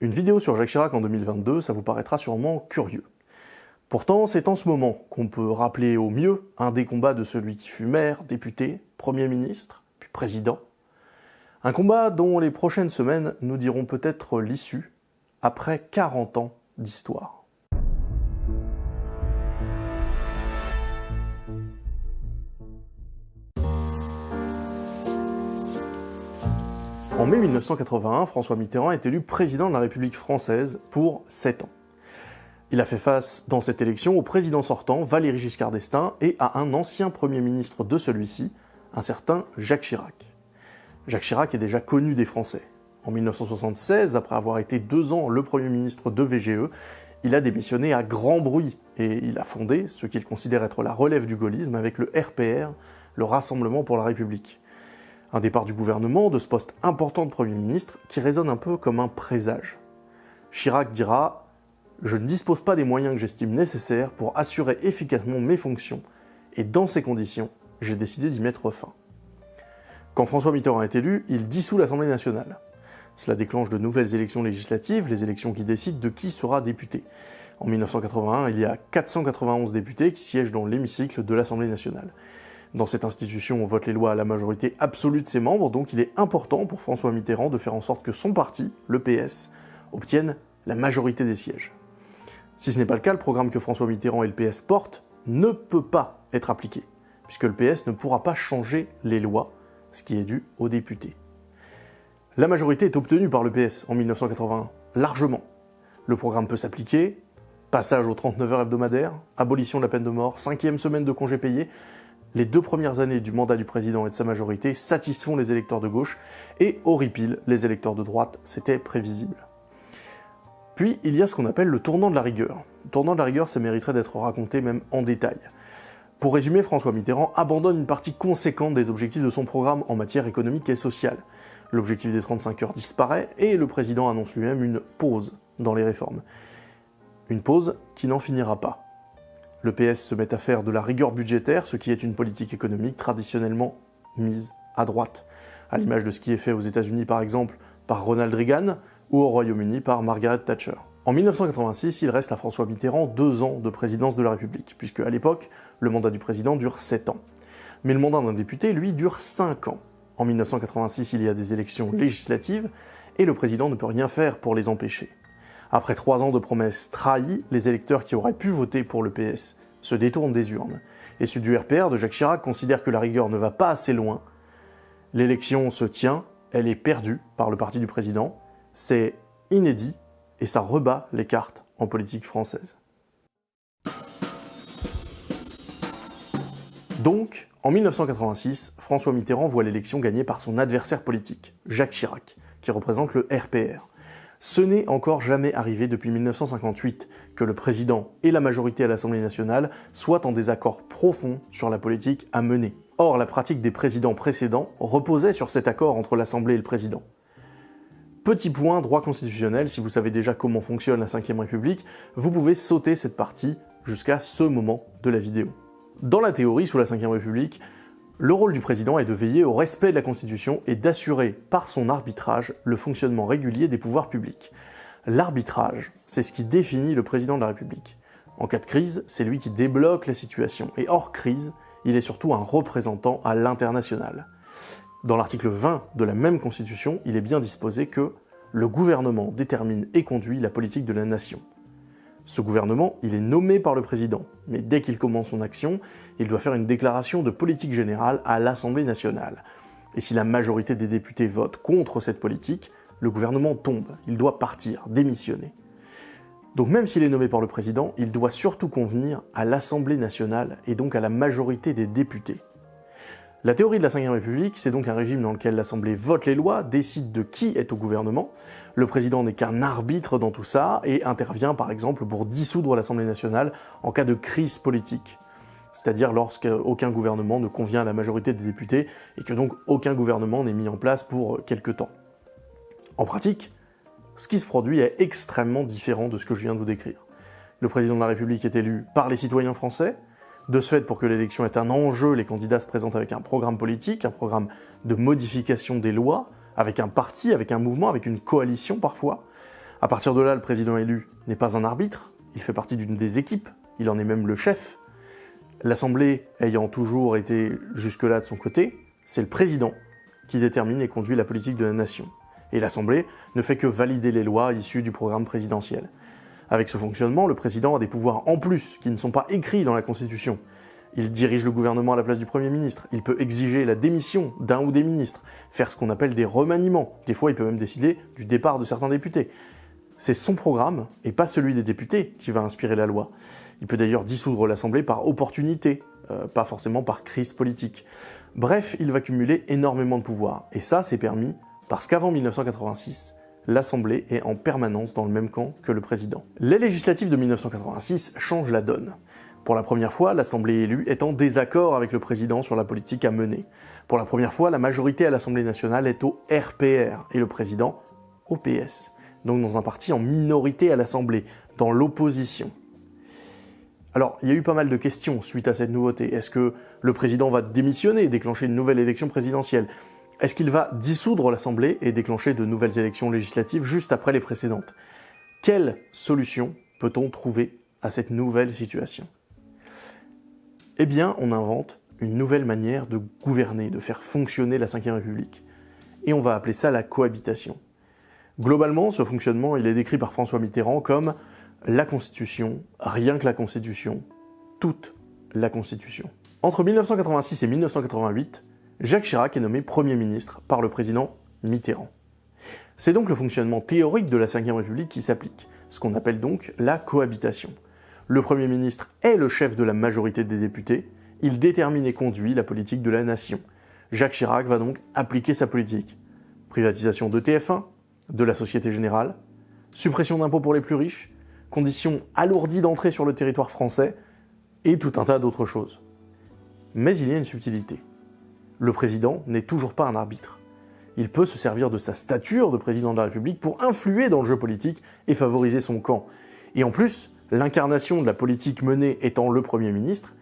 Une vidéo sur Jacques Chirac en 2022, ça vous paraîtra sûrement curieux. Pourtant, c'est en ce moment qu'on peut rappeler au mieux un des combats de celui qui fut maire, député, Premier ministre, puis président. Un combat dont les prochaines semaines nous diront peut-être l'issue, après 40 ans d'histoire. Mai 1981, François Mitterrand est élu président de la République française pour 7 ans. Il a fait face dans cette élection au président sortant, Valéry Giscard d'Estaing, et à un ancien Premier ministre de celui-ci, un certain Jacques Chirac. Jacques Chirac est déjà connu des Français. En 1976, après avoir été deux ans le Premier ministre de VGE, il a démissionné à grand bruit et il a fondé ce qu'il considère être la relève du gaullisme avec le RPR, le Rassemblement pour la République. Un départ du gouvernement, de ce poste important de Premier ministre, qui résonne un peu comme un présage. Chirac dira « Je ne dispose pas des moyens que j'estime nécessaires pour assurer efficacement mes fonctions, et dans ces conditions, j'ai décidé d'y mettre fin. » Quand François Mitterrand est élu, il dissout l'Assemblée nationale. Cela déclenche de nouvelles élections législatives, les élections qui décident de qui sera député. En 1981, il y a 491 députés qui siègent dans l'hémicycle de l'Assemblée nationale. Dans cette institution, on vote les lois à la majorité absolue de ses membres, donc il est important pour François Mitterrand de faire en sorte que son parti, le PS, obtienne la majorité des sièges. Si ce n'est pas le cas, le programme que François Mitterrand et le PS portent ne peut pas être appliqué, puisque le PS ne pourra pas changer les lois, ce qui est dû aux députés. La majorité est obtenue par le PS en 1981, largement. Le programme peut s'appliquer, passage aux 39 heures hebdomadaires, abolition de la peine de mort, cinquième semaine de congés payés, les deux premières années du mandat du président et de sa majorité satisfont les électeurs de gauche et horripilent les électeurs de droite, c'était prévisible. Puis il y a ce qu'on appelle le tournant de la rigueur. Le tournant de la rigueur, ça mériterait d'être raconté même en détail. Pour résumer, François Mitterrand abandonne une partie conséquente des objectifs de son programme en matière économique et sociale. L'objectif des 35 heures disparaît et le président annonce lui-même une pause dans les réformes. Une pause qui n'en finira pas. Le PS se met à faire de la rigueur budgétaire, ce qui est une politique économique traditionnellement mise à droite, à l'image de ce qui est fait aux États-Unis par exemple par Ronald Reagan ou au Royaume-Uni par Margaret Thatcher. En 1986, il reste à François Mitterrand deux ans de présidence de la République, puisque à l'époque, le mandat du président dure sept ans. Mais le mandat d'un député, lui, dure cinq ans. En 1986, il y a des élections législatives, et le président ne peut rien faire pour les empêcher. Après trois ans de promesses trahies, les électeurs qui auraient pu voter pour le PS se détournent des urnes. Et ceux du RPR de Jacques Chirac considèrent que la rigueur ne va pas assez loin. L'élection se tient, elle est perdue par le parti du président. C'est inédit et ça rebat les cartes en politique française. Donc, en 1986, François Mitterrand voit l'élection gagnée par son adversaire politique, Jacques Chirac, qui représente le RPR. Ce n'est encore jamais arrivé depuis 1958 que le président et la majorité à l'Assemblée nationale soient en désaccord profond sur la politique à mener. Or, la pratique des présidents précédents reposait sur cet accord entre l'Assemblée et le président. Petit point droit constitutionnel, si vous savez déjà comment fonctionne la Ve République, vous pouvez sauter cette partie jusqu'à ce moment de la vidéo. Dans la théorie, sous la Ve République, le rôle du président est de veiller au respect de la Constitution et d'assurer par son arbitrage le fonctionnement régulier des pouvoirs publics. L'arbitrage, c'est ce qui définit le président de la République. En cas de crise, c'est lui qui débloque la situation, et hors crise, il est surtout un représentant à l'international. Dans l'article 20 de la même Constitution, il est bien disposé que le gouvernement détermine et conduit la politique de la nation. Ce gouvernement, il est nommé par le président, mais dès qu'il commence son action, il doit faire une déclaration de politique générale à l'Assemblée nationale. Et si la majorité des députés votent contre cette politique, le gouvernement tombe, il doit partir, démissionner. Donc même s'il est nommé par le président, il doit surtout convenir à l'Assemblée nationale et donc à la majorité des députés. La théorie de la Ve République, c'est donc un régime dans lequel l'Assemblée vote les lois, décide de qui est au gouvernement, le président n'est qu'un arbitre dans tout ça et intervient par exemple pour dissoudre l'Assemblée nationale en cas de crise politique. C'est-à-dire lorsqu'aucun gouvernement ne convient à la majorité des députés et que donc aucun gouvernement n'est mis en place pour quelque temps. En pratique, ce qui se produit est extrêmement différent de ce que je viens de vous décrire. Le président de la République est élu par les citoyens français, de ce fait, pour que l'élection ait un enjeu, les candidats se présentent avec un programme politique, un programme de modification des lois, avec un parti, avec un mouvement, avec une coalition parfois. À partir de là, le président élu n'est pas un arbitre, il fait partie d'une des équipes, il en est même le chef. L'Assemblée ayant toujours été jusque-là de son côté, c'est le président qui détermine et conduit la politique de la nation. Et l'Assemblée ne fait que valider les lois issues du programme présidentiel. Avec ce fonctionnement, le président a des pouvoirs en plus qui ne sont pas écrits dans la Constitution. Il dirige le gouvernement à la place du Premier ministre, il peut exiger la démission d'un ou des ministres, faire ce qu'on appelle des remaniements, des fois il peut même décider du départ de certains députés. C'est son programme, et pas celui des députés, qui va inspirer la loi. Il peut d'ailleurs dissoudre l'Assemblée par opportunité, euh, pas forcément par crise politique. Bref, il va cumuler énormément de pouvoirs, et ça c'est permis parce qu'avant 1986, l'Assemblée est en permanence dans le même camp que le président. Les législatives de 1986 changent la donne. Pour la première fois, l'Assemblée élue est en désaccord avec le président sur la politique à mener. Pour la première fois, la majorité à l'Assemblée nationale est au RPR et le président au PS. Donc dans un parti en minorité à l'Assemblée, dans l'opposition. Alors, il y a eu pas mal de questions suite à cette nouveauté. Est-ce que le président va démissionner et déclencher une nouvelle élection présidentielle? Est-ce qu'il va dissoudre l'Assemblée et déclencher de nouvelles élections législatives juste après les précédentes? Quelle solution peut-on trouver à cette nouvelle situation? Eh bien, on invente une nouvelle manière de gouverner, de faire fonctionner la Ve République. Et on va appeler ça la cohabitation. Globalement, ce fonctionnement, il est décrit par François Mitterrand comme la Constitution, rien que la Constitution, toute la Constitution. Entre 1986 et 1988, Jacques Chirac est nommé Premier ministre par le président Mitterrand. C'est donc le fonctionnement théorique de la Ve République qui s'applique, ce qu'on appelle donc la cohabitation. Le Premier ministre est le chef de la majorité des députés, il détermine et conduit la politique de la nation. Jacques Chirac va donc appliquer sa politique. Privatisation de TF1, de la Société Générale, suppression d'impôts pour les plus riches, conditions alourdies d'entrée sur le territoire français, et tout un tas d'autres choses. Mais il y a une subtilité le président n'est toujours pas un arbitre. Il peut se servir de sa stature de président de la République pour influer dans le jeu politique et favoriser son camp. Et en plus, l'incarnation de la politique menée étant le Premier ministre,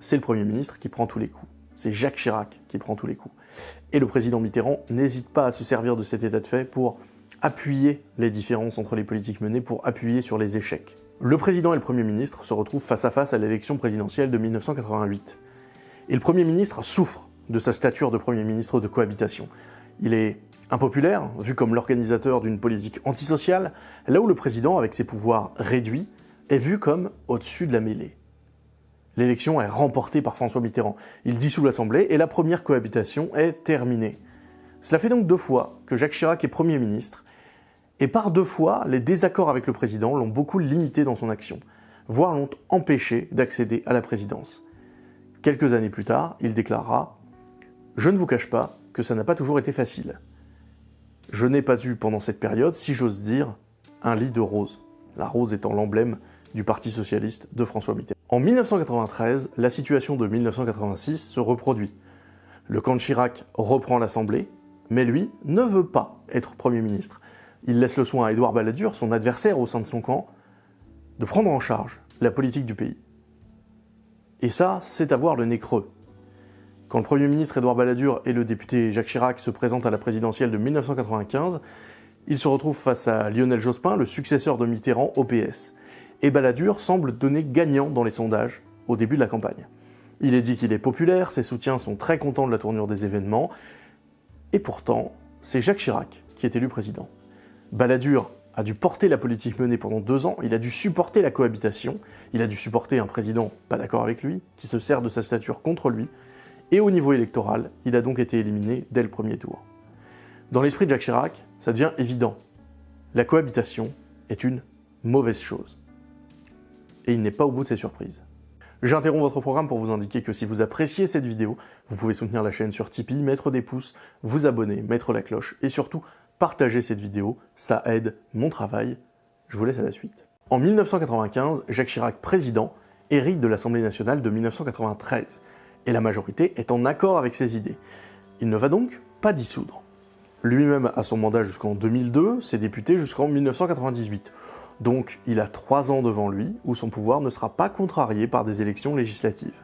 c'est le Premier ministre qui prend tous les coups. C'est Jacques Chirac qui prend tous les coups. Et le président Mitterrand n'hésite pas à se servir de cet état de fait pour appuyer les différences entre les politiques menées, pour appuyer sur les échecs. Le président et le Premier ministre se retrouvent face à face à l'élection présidentielle de 1988. Et le Premier ministre souffre de sa stature de Premier ministre de cohabitation. Il est impopulaire, vu comme l'organisateur d'une politique antisociale, là où le président, avec ses pouvoirs réduits, est vu comme au-dessus de la mêlée. L'élection est remportée par François Mitterrand. Il dissout l'Assemblée et la première cohabitation est terminée. Cela fait donc deux fois que Jacques Chirac est Premier ministre, et par deux fois, les désaccords avec le président l'ont beaucoup limité dans son action, voire l'ont empêché d'accéder à la présidence. Quelques années plus tard, il déclarera je ne vous cache pas que ça n'a pas toujours été facile. Je n'ai pas eu pendant cette période, si j'ose dire, un lit de rose, la rose étant l'emblème du Parti Socialiste de François Mitterrand. En 1993, la situation de 1986 se reproduit. Le camp de Chirac reprend l'Assemblée, mais lui ne veut pas être Premier ministre. Il laisse le soin à Édouard Balladur, son adversaire au sein de son camp, de prendre en charge la politique du pays. Et ça, c'est avoir le nez creux. Quand le Premier ministre Édouard Balladur et le député Jacques Chirac se présentent à la présidentielle de 1995, ils se retrouvent face à Lionel Jospin, le successeur de Mitterrand au PS. Et Balladur semble donner gagnant dans les sondages au début de la campagne. Il est dit qu'il est populaire, ses soutiens sont très contents de la tournure des événements, et pourtant, c'est Jacques Chirac qui est élu président. Balladur a dû porter la politique menée pendant deux ans, il a dû supporter la cohabitation, il a dû supporter un président pas d'accord avec lui, qui se sert de sa stature contre lui, et au niveau électoral, il a donc été éliminé dès le premier tour. Dans l'esprit de Jacques Chirac, ça devient évident. La cohabitation est une mauvaise chose. Et il n'est pas au bout de ses surprises. J'interromps votre programme pour vous indiquer que si vous appréciez cette vidéo, vous pouvez soutenir la chaîne sur Tipeee, mettre des pouces, vous abonner, mettre la cloche et surtout partager cette vidéo, ça aide mon travail. Je vous laisse à la suite. En 1995, Jacques Chirac, président, hérite de l'Assemblée nationale de 1993 et la majorité est en accord avec ses idées. Il ne va donc pas dissoudre. Lui-même a son mandat jusqu'en 2002, ses députés jusqu'en 1998. Donc il a trois ans devant lui où son pouvoir ne sera pas contrarié par des élections législatives.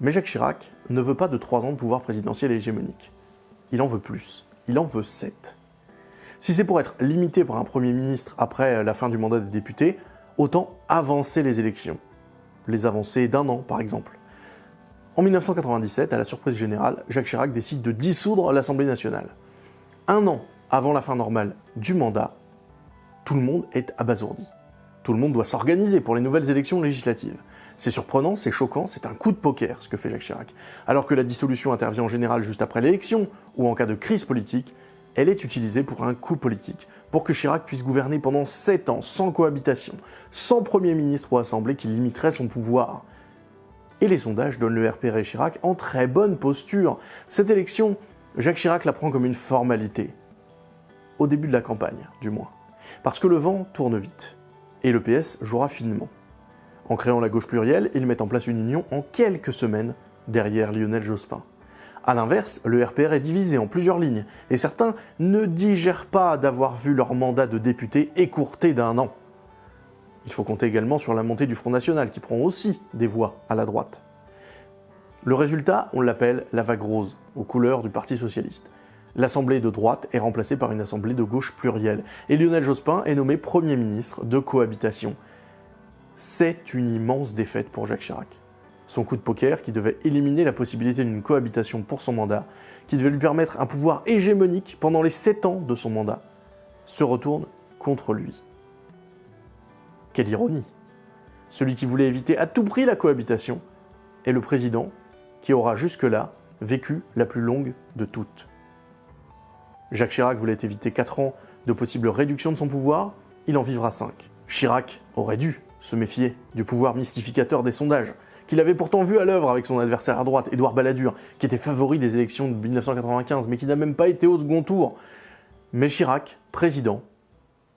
Mais Jacques Chirac ne veut pas de trois ans de pouvoir présidentiel hégémonique. Il en veut plus. Il en veut sept. Si c'est pour être limité par un Premier ministre après la fin du mandat des députés, autant avancer les élections. Les avancer d'un an, par exemple. En 1997, à la surprise générale, Jacques Chirac décide de dissoudre l'Assemblée nationale. Un an avant la fin normale du mandat, tout le monde est abasourdi. Tout le monde doit s'organiser pour les nouvelles élections législatives. C'est surprenant, c'est choquant, c'est un coup de poker ce que fait Jacques Chirac. Alors que la dissolution intervient en général juste après l'élection, ou en cas de crise politique, elle est utilisée pour un coup politique, pour que Chirac puisse gouverner pendant 7 ans sans cohabitation, sans Premier ministre ou Assemblée qui limiterait son pouvoir. Et les sondages donnent le RPR et Chirac en très bonne posture. Cette élection, Jacques Chirac la prend comme une formalité. Au début de la campagne, du moins. Parce que le vent tourne vite. Et le PS jouera finement. En créant la gauche plurielle, ils mettent en place une union en quelques semaines derrière Lionel Jospin. A l'inverse, le RPR est divisé en plusieurs lignes, et certains ne digèrent pas d'avoir vu leur mandat de député écourté d'un an. Il faut compter également sur la montée du Front National, qui prend aussi des voix à la droite. Le résultat, on l'appelle la vague rose, aux couleurs du Parti Socialiste. L'Assemblée de droite est remplacée par une Assemblée de gauche plurielle, et Lionel Jospin est nommé Premier ministre de cohabitation. C'est une immense défaite pour Jacques Chirac. Son coup de poker, qui devait éliminer la possibilité d'une cohabitation pour son mandat, qui devait lui permettre un pouvoir hégémonique pendant les 7 ans de son mandat, se retourne contre lui. Quelle ironie Celui qui voulait éviter à tout prix la cohabitation est le président qui aura jusque-là vécu la plus longue de toutes. Jacques Chirac voulait éviter 4 ans de possible réduction de son pouvoir, il en vivra 5. Chirac aurait dû se méfier du pouvoir mystificateur des sondages, qu'il avait pourtant vu à l'œuvre avec son adversaire à droite, Édouard Balladur, qui était favori des élections de 1995, mais qui n'a même pas été au second tour. Mais Chirac, président,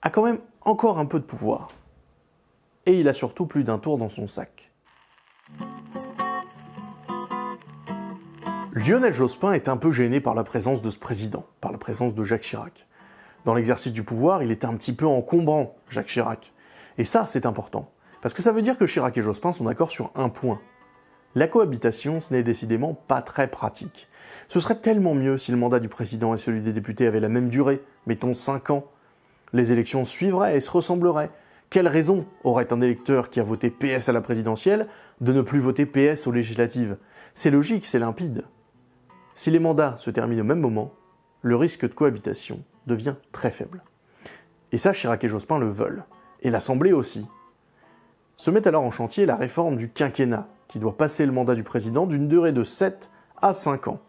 a quand même encore un peu de pouvoir et il a surtout plus d'un tour dans son sac. Lionel Jospin est un peu gêné par la présence de ce président, présence de Jacques Chirac. Dans l'exercice du pouvoir, il est un petit peu encombrant, Jacques Chirac. Et ça, c'est important. Parce que ça veut dire que Chirac et Jospin sont d'accord sur un point. La cohabitation, ce n'est décidément pas très pratique. Ce serait tellement mieux si le mandat du président et celui des députés avaient la même durée, mettons 5 ans. Les élections suivraient et se ressembleraient. Quelle raison aurait un électeur qui a voté PS à la présidentielle de ne plus voter PS aux législatives? C'est logique, c'est limpide. Si les mandats se terminent au même moment, le risque de cohabitation devient très faible. Et ça, Chirac et Jospin le veulent. Et l'Assemblée aussi. Se met alors en chantier la réforme du quinquennat, qui doit passer le mandat du président d'une durée de 7 à 5 ans.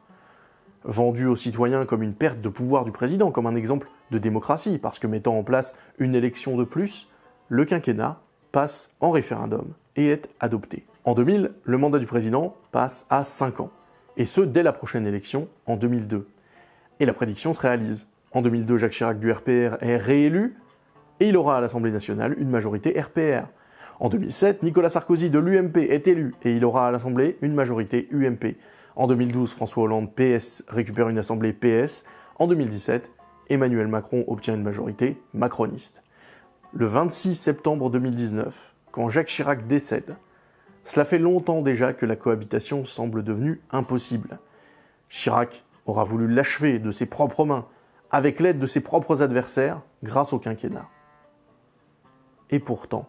Vendu aux citoyens comme une perte de pouvoir du président, comme un exemple de démocratie, parce que mettant en place une élection de plus, le quinquennat passe en référendum et est adopté. En 2000, le mandat du président passe à 5 ans, et ce dès la prochaine élection en 2002. Et la prédiction se réalise. En 2002, Jacques Chirac du RPR est réélu, et il aura à l'Assemblée nationale une majorité RPR. En 2007, Nicolas Sarkozy de l'UMP est élu, et il aura à l'Assemblée une majorité UMP. En 2012, François Hollande PS récupère une Assemblée PS. En 2017, Emmanuel Macron obtient une majorité macroniste le 26 septembre 2019, quand Jacques Chirac décède. Cela fait longtemps déjà que la cohabitation semble devenue impossible. Chirac aura voulu l'achever de ses propres mains, avec l'aide de ses propres adversaires, grâce au quinquennat. Et pourtant...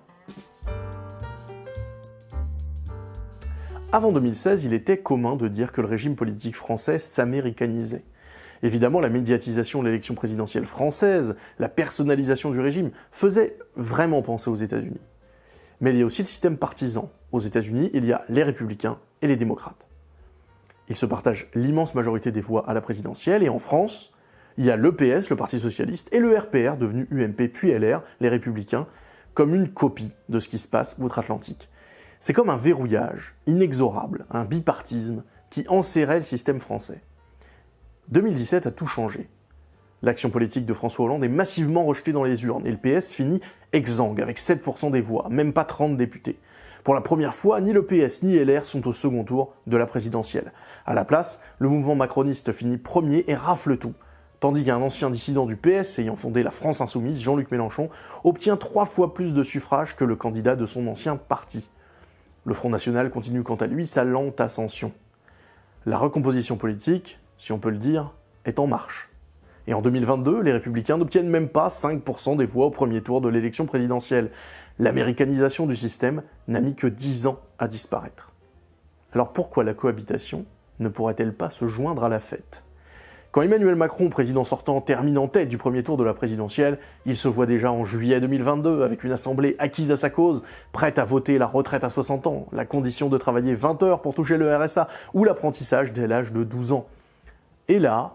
Avant 2016, il était commun de dire que le régime politique français s'américanisait. Évidemment, la médiatisation de l'élection présidentielle française, la personnalisation du régime, faisait vraiment penser aux États-Unis. Mais il y a aussi le système partisan. Aux États-Unis, il y a les républicains et les démocrates. Ils se partagent l'immense majorité des voix à la présidentielle, et en France, il y a l'EPS, le Parti Socialiste, et le RPR, devenu UMP puis LR, les Républicains, comme une copie de ce qui se passe outre-Atlantique. C'est comme un verrouillage inexorable, un bipartisme qui enserrait le système français. 2017 a tout changé. L'action politique de François Hollande est massivement rejetée dans les urnes et le PS finit exsangue avec 7% des voix, même pas 30 députés. Pour la première fois, ni le PS ni LR sont au second tour de la présidentielle. À la place, le mouvement macroniste finit premier et rafle tout, tandis qu'un ancien dissident du PS ayant fondé la France Insoumise, Jean-Luc Mélenchon, obtient trois fois plus de suffrages que le candidat de son ancien parti. Le Front National continue quant à lui sa lente ascension. La recomposition politique, si on peut le dire, est en marche. Et en 2022, les républicains n'obtiennent même pas 5% des voix au premier tour de l'élection présidentielle. L'américanisation du système n'a mis que 10 ans à disparaître. Alors pourquoi la cohabitation ne pourrait-elle pas se joindre à la fête? Quand Emmanuel Macron, président sortant, termine en tête du premier tour de la présidentielle, il se voit déjà en juillet 2022 avec une assemblée acquise à sa cause, prête à voter la retraite à 60 ans, la condition de travailler 20 heures pour toucher le RSA ou l'apprentissage dès l'âge de 12 ans. Et là,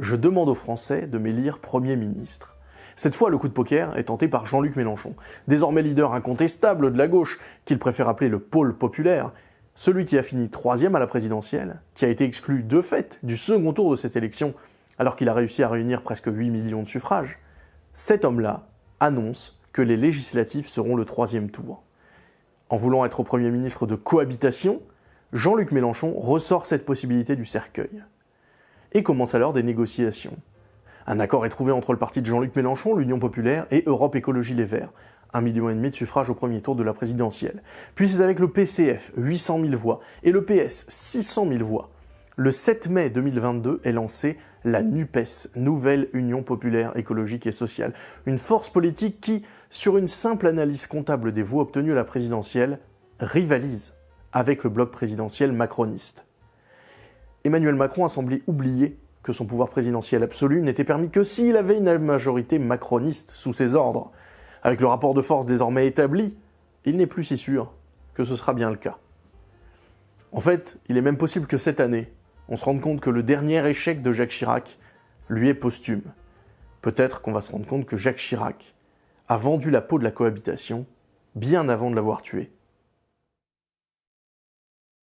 je demande aux Français de m'élire Premier ministre. Cette fois, le coup de poker est tenté par Jean-Luc Mélenchon, désormais leader incontestable de la gauche, qu'il préfère appeler le pôle populaire, celui qui a fini troisième à la présidentielle, qui a été exclu de fait du second tour de cette élection, alors qu'il a réussi à réunir presque 8 millions de suffrages, cet homme-là annonce que les législatives seront le troisième tour. En voulant être Premier ministre de cohabitation, Jean-Luc Mélenchon ressort cette possibilité du cercueil. Et commence alors des négociations. Un accord est trouvé entre le parti de Jean-Luc Mélenchon, l'Union populaire, et Europe Écologie Les Verts, 1,5 million de suffrages au premier tour de la présidentielle. Puis c'est avec le PCF, 800 000 voix, et le PS, 600 000 voix. Le 7 mai 2022 est lancée la NUPES, Nouvelle Union Populaire Écologique et Sociale, une force politique qui, sur une simple analyse comptable des voix obtenues à la présidentielle, rivalise avec le bloc présidentiel macroniste. Emmanuel Macron a semblé oublier que son pouvoir présidentiel absolu n'était permis que s'il avait une majorité macroniste sous ses ordres. Avec le rapport de force désormais établi, il n'est plus si sûr que ce sera bien le cas. En fait, il est même possible que cette année, on se rende compte que le dernier échec de Jacques Chirac lui est posthume. Peut-être qu'on va se rendre compte que Jacques Chirac a vendu la peau de la cohabitation bien avant de l'avoir tué.